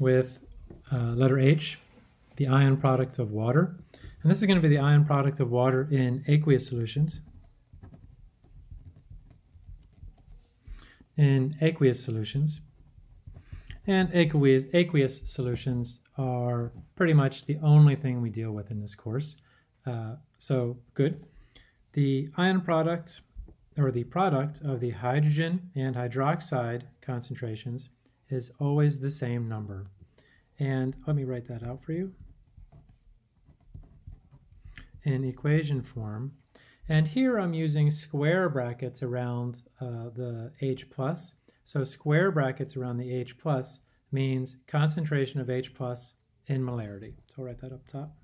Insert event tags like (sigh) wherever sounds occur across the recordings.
with uh, letter H, the ion product of water. And this is going to be the ion product of water in aqueous solutions. In aqueous solutions. And aqueous, aqueous solutions are pretty much the only thing we deal with in this course. Uh, so good. The ion product, or the product of the hydrogen and hydroxide concentrations is always the same number. And let me write that out for you in equation form. And here I'm using square brackets around uh, the H plus. So square brackets around the H plus means concentration of H plus in molarity. So I'll write that up top.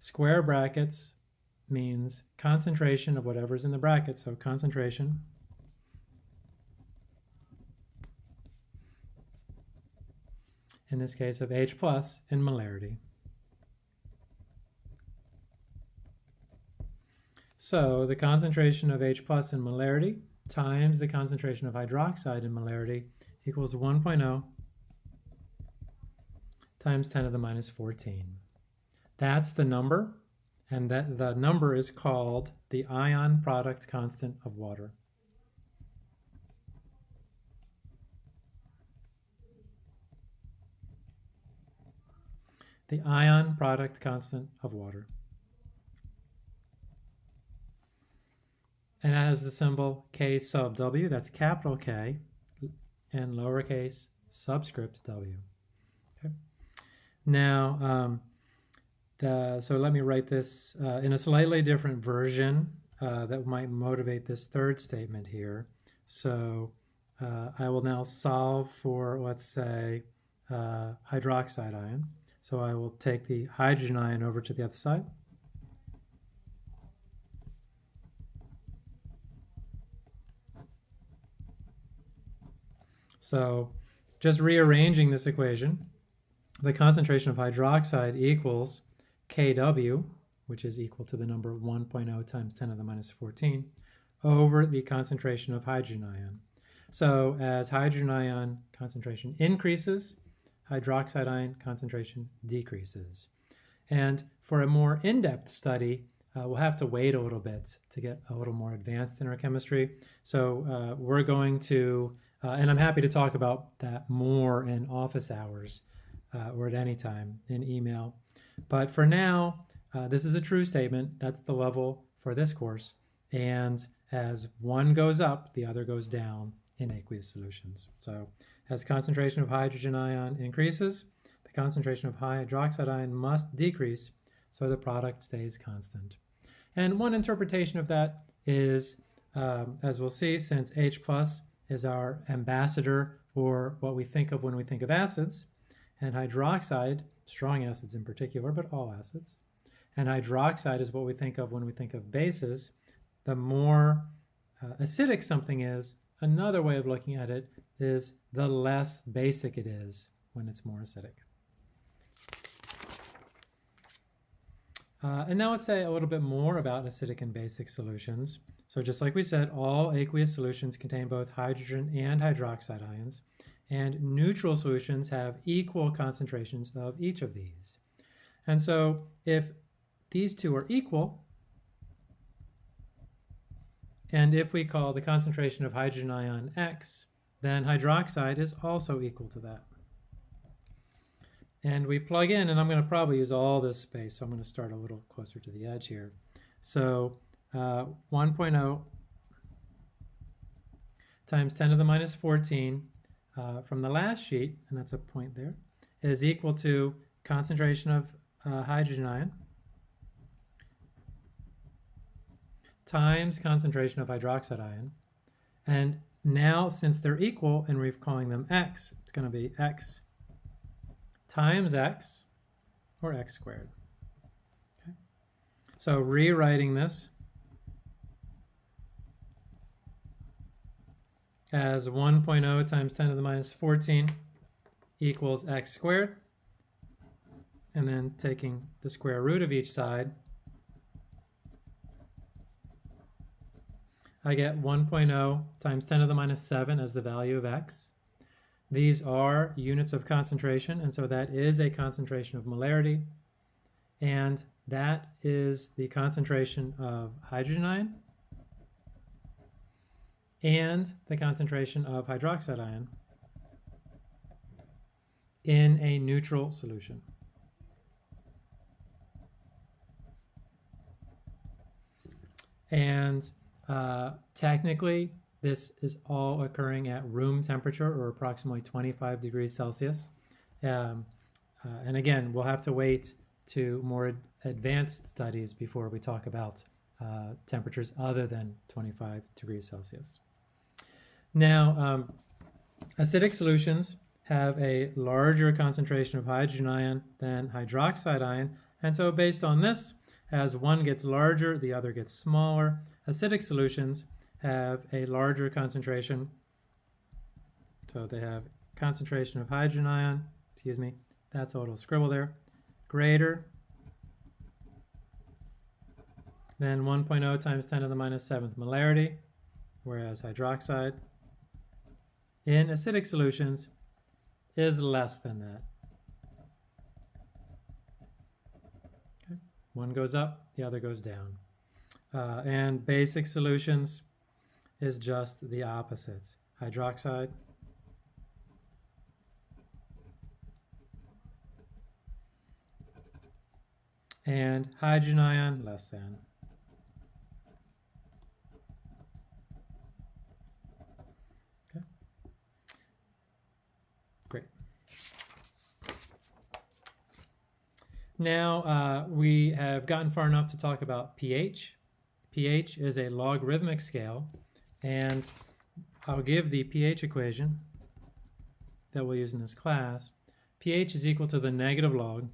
Square brackets means concentration of whatever's in the bracket. So concentration in this case of H plus in molarity. So the concentration of H plus in molarity times the concentration of hydroxide in molarity equals 1.0 times 10 to the minus 14. That's the number, and that the number is called the ion product constant of water. The ion product constant of water. And it has the symbol K sub W, that's capital K, and lowercase subscript w. Okay. Now, um, the, so let me write this uh, in a slightly different version uh, that might motivate this third statement here. So uh, I will now solve for, let's say, uh, hydroxide ion. So I will take the hydrogen ion over to the other side. So just rearranging this equation, the concentration of hydroxide equals Kw, which is equal to the number 1.0 times 10 to the minus 14, over the concentration of hydrogen ion. So as hydrogen ion concentration increases, hydroxide ion concentration decreases. And for a more in-depth study, uh, we'll have to wait a little bit to get a little more advanced in our chemistry. So uh, we're going to uh, and I'm happy to talk about that more in office hours uh, or at any time in email. But for now, uh, this is a true statement. That's the level for this course. And as one goes up, the other goes down in aqueous solutions. So as concentration of hydrogen ion increases, the concentration of hydroxide ion must decrease so the product stays constant. And one interpretation of that is, um, as we'll see, since H plus is our ambassador for what we think of when we think of acids, and hydroxide, strong acids in particular, but all acids, and hydroxide is what we think of when we think of bases. The more uh, acidic something is, another way of looking at it is the less basic it is when it's more acidic. Uh, and now let's say a little bit more about acidic and basic solutions. So just like we said, all aqueous solutions contain both hydrogen and hydroxide ions, and neutral solutions have equal concentrations of each of these. And so if these two are equal, and if we call the concentration of hydrogen ion X, then hydroxide is also equal to that. And we plug in, and I'm going to probably use all this space, so I'm going to start a little closer to the edge here. So uh, 1.0 times 10 to the minus 14 uh, from the last sheet, and that's a point there, is equal to concentration of uh, hydrogen ion times concentration of hydroxide ion. And now, since they're equal and we're calling them x, it's going to be x times x, or x squared. Okay. So rewriting this, as 1.0 times 10 to the minus 14 equals x squared. And then taking the square root of each side, I get 1.0 times 10 to the minus 7 as the value of x. these are units of concentration, and so that is a concentration of molarity, and that is the concentration of hydrogen ion and the concentration of hydroxide ion in a neutral solution. And uh, technically, this is all occurring at room temperature or approximately 25 degrees Celsius. Um, uh, and again, we'll have to wait to more advanced studies before we talk about uh, temperatures other than 25 degrees Celsius. Now, um, acidic solutions have a larger concentration of hydrogen ion than hydroxide ion, and so based on this, as one gets larger, the other gets smaller. Acidic solutions have a larger concentration, so they have concentration of hydrogen ion, excuse me, that's a little scribble there, greater than 1.0 times 10 to the minus 7th molarity, whereas hydroxide in acidic solutions is less than that. Okay. One goes up, the other goes down. Uh, and basic solutions is just the opposites. Hydroxide and hydrogen ion less than. Okay. Great. Now uh, we have gotten far enough to talk about pH. pH is a logarithmic scale, and I'll give the pH equation that we'll use in this class. pH is equal to the negative log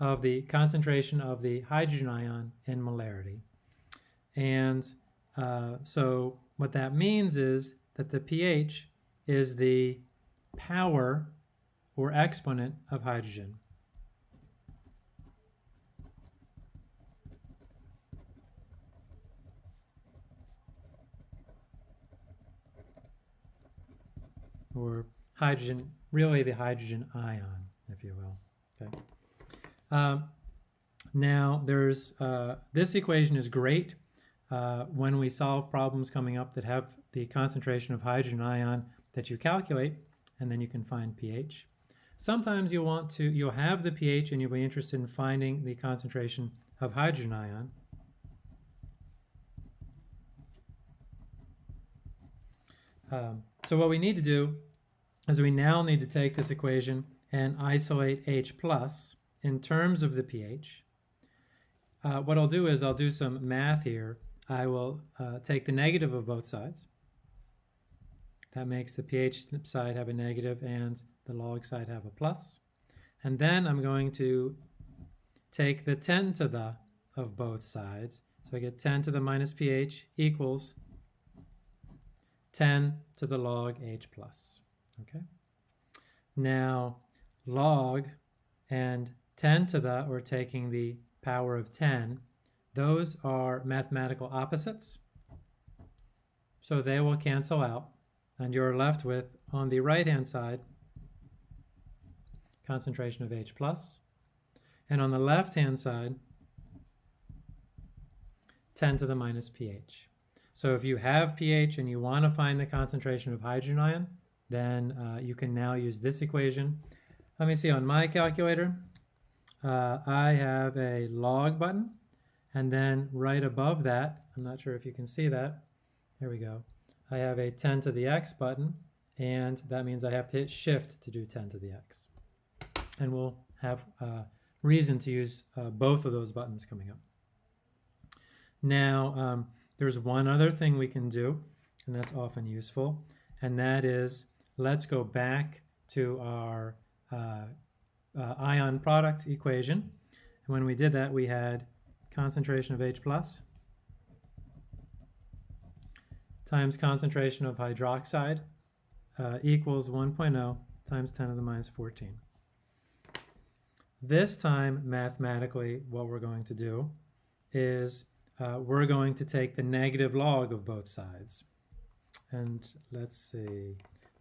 of the concentration of the hydrogen ion in molarity. And uh, so what that means is that the pH is the power or exponent of hydrogen. Or hydrogen, really the hydrogen ion, if you will. Okay. Um, now, there's uh, this equation is great uh, when we solve problems coming up that have the concentration of hydrogen ion that you calculate, and then you can find pH. Sometimes you'll want to, you'll have the pH and you'll be interested in finding the concentration of hydrogen ion. Um, so what we need to do is we now need to take this equation and isolate H plus in terms of the pH. Uh, what I'll do is I'll do some math here. I will uh, take the negative of both sides. That makes the pH side have a negative and the log side have a plus. And then I'm going to take the 10 to the of both sides. So I get 10 to the minus pH equals 10 to the log H plus. Okay. Now log and 10 to the, or taking the power of 10, those are mathematical opposites. So they will cancel out. And you're left with, on the right-hand side, concentration of H+. plus, And on the left-hand side, 10 to the minus pH. So if you have pH and you want to find the concentration of hydrogen ion, then uh, you can now use this equation. Let me see, on my calculator, uh, I have a log button, and then right above that, I'm not sure if you can see that, there we go, I have a 10 to the x button, and that means I have to hit shift to do 10 to the x and we'll have uh, reason to use uh, both of those buttons coming up. Now, um, there's one other thing we can do, and that's often useful, and that is let's go back to our uh, uh ion product equation. And when we did that, we had concentration of H plus times concentration of hydroxide uh, equals 1.0 times 10 to the minus 14. This time, mathematically, what we're going to do is uh, we're going to take the negative log of both sides. And let's see,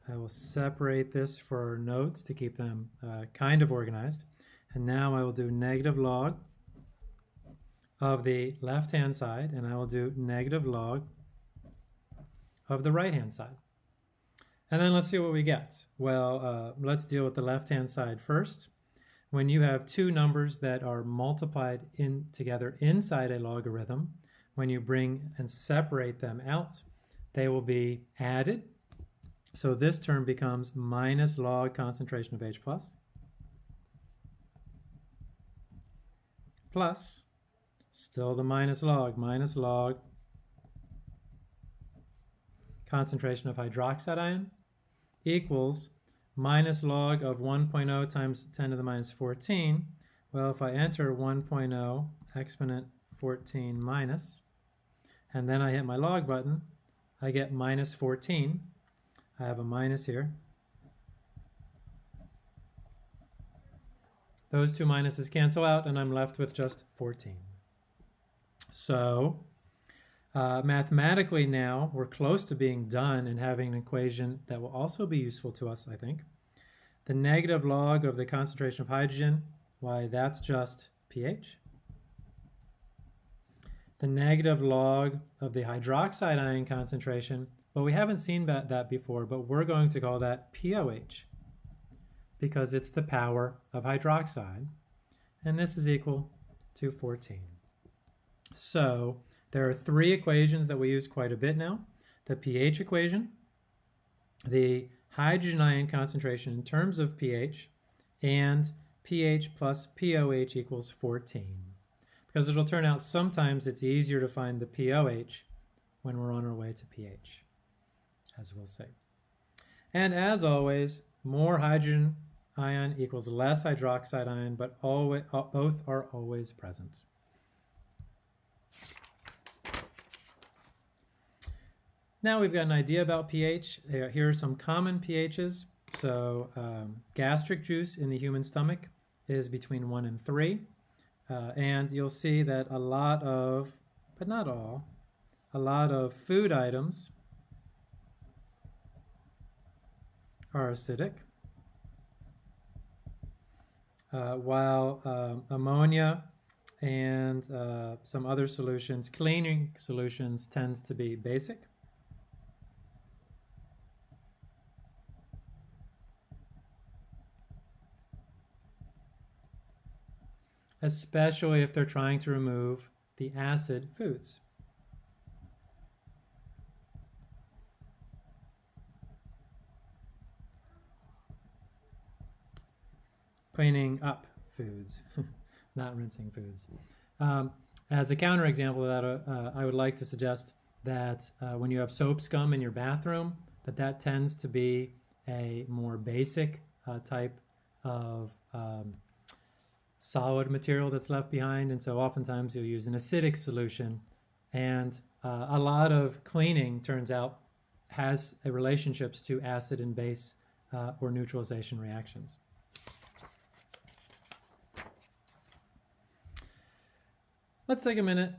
I will separate this for notes to keep them uh, kind of organized. And now I will do negative log of the left-hand side, and I will do negative log of the right-hand side. And then let's see what we get. Well, uh, let's deal with the left-hand side first. When you have two numbers that are multiplied in together inside a logarithm, when you bring and separate them out, they will be added. So this term becomes minus log concentration of H plus plus still the minus log, minus log concentration of hydroxide ion equals minus log of 1.0 times 10 to the minus 14. Well, if I enter 1.0 exponent 14 minus, and then I hit my log button, I get minus 14. I have a minus here. Those two minuses cancel out, and I'm left with just 14. So uh, mathematically now, we're close to being done and having an equation that will also be useful to us, I think. The negative log of the concentration of hydrogen, why that's just pH. The negative log of the hydroxide ion concentration, but we haven't seen that, that before, but we're going to call that POH because it's the power of hydroxide, and this is equal to 14. So there are three equations that we use quite a bit now. The pH equation, the hydrogen ion concentration in terms of pH, and pH plus POH equals 14. Because it'll turn out sometimes it's easier to find the POH when we're on our way to pH, as we'll see. And as always, more hydrogen ion equals less hydroxide ion, but always, uh, both are always present. Now we've got an idea about pH. Here are some common pHs. So um, gastric juice in the human stomach is between 1 and 3. Uh, and you'll see that a lot of, but not all, a lot of food items are acidic. Uh, while um, ammonia and uh, some other solutions, cleaning solutions, tends to be basic. Especially if they're trying to remove the acid foods. Cleaning up foods, (laughs) not rinsing foods. Um, as a counterexample of that, uh, uh, I would like to suggest that uh, when you have soap scum in your bathroom, that that tends to be a more basic uh, type of um, solid material that's left behind. And so oftentimes you'll use an acidic solution. And uh, a lot of cleaning, turns out, has relationships to acid and base uh, or neutralization reactions. Let's take a minute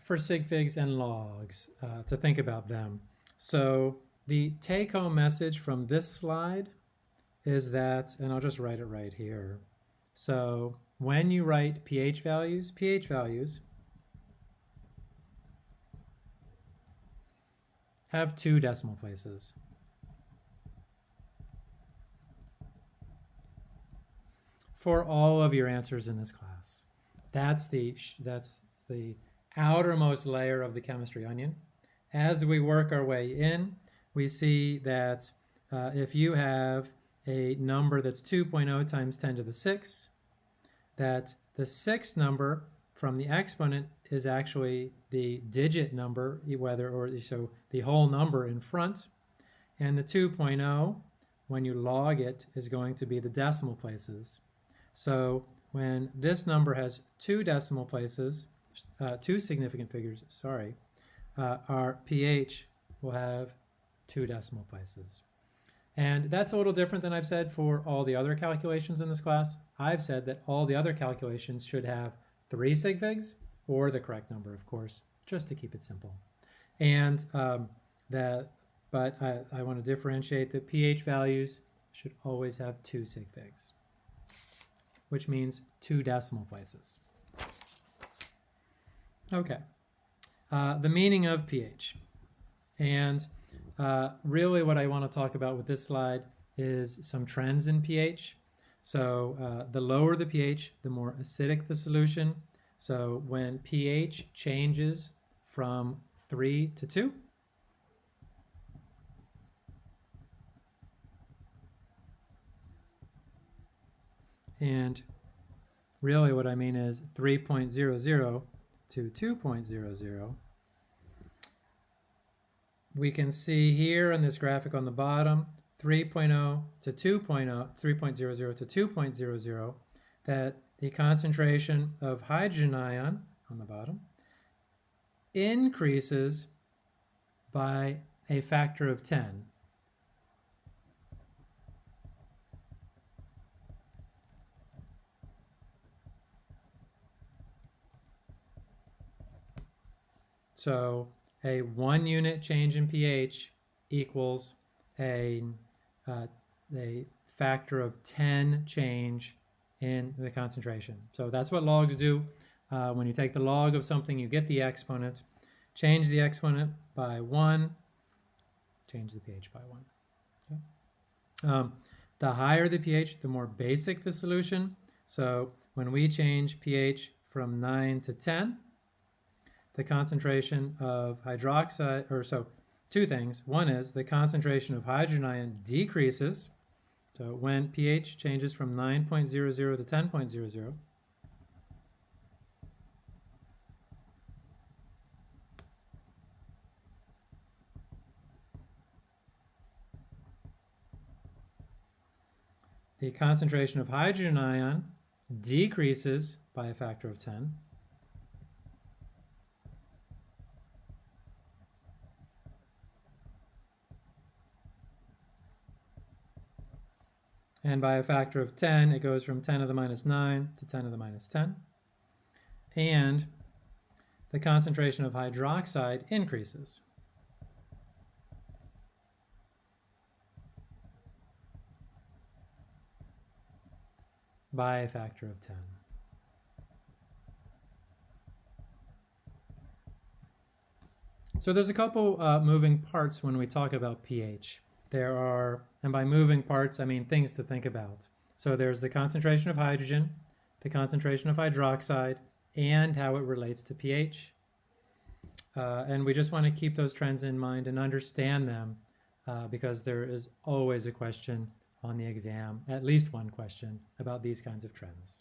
for sig figs and logs uh, to think about them. So the take-home message from this slide is that, and I'll just write it right here, so when you write pH values, pH values have two decimal places. For all of your answers in this class. That's the, that's the outermost layer of the chemistry onion. As we work our way in, we see that uh, if you have a number that's 2.0 times 10 to the 6, that the sixth number from the exponent is actually the digit number, whether or so the whole number in front, and the 2.0, when you log it, is going to be the decimal places. So when this number has two decimal places, uh, two significant figures, sorry, uh, our pH will have two decimal places. And that's a little different than I've said for all the other calculations in this class. I've said that all the other calculations should have three sig figs, or the correct number, of course, just to keep it simple. And um, that but I, I want to differentiate that pH values should always have two sig figs, which means two decimal places. Okay, uh, the meaning of pH. And uh, really what I want to talk about with this slide is some trends in pH. So uh, the lower the pH, the more acidic the solution. So when pH changes from 3 to 2, and really what I mean is 3.00 to 2.00, we can see here in this graphic on the bottom 3.0 to 2.0, 3.00 to 2.00, that the concentration of hydrogen ion on the bottom increases by a factor of 10. So a one unit change in pH equals a, uh, a factor of 10 change in the concentration. So that's what logs do. Uh, when you take the log of something, you get the exponent. Change the exponent by 1, change the pH by 1. Okay. Um, the higher the pH, the more basic the solution. So when we change pH from 9 to 10, the concentration of hydroxide, or so two things. One is the concentration of hydrogen ion decreases. So when pH changes from 9.00 to 10.00, the concentration of hydrogen ion decreases by a factor of 10. And by a factor of 10, it goes from 10 to the minus 9 to 10 to the minus 10. And the concentration of hydroxide increases. by a factor of 10. So there's a couple uh, moving parts when we talk about pH. There are, and by moving parts, I mean things to think about. So there's the concentration of hydrogen, the concentration of hydroxide, and how it relates to pH. Uh, and we just want to keep those trends in mind and understand them uh, because there is always a question on the exam, at least one question about these kinds of trends.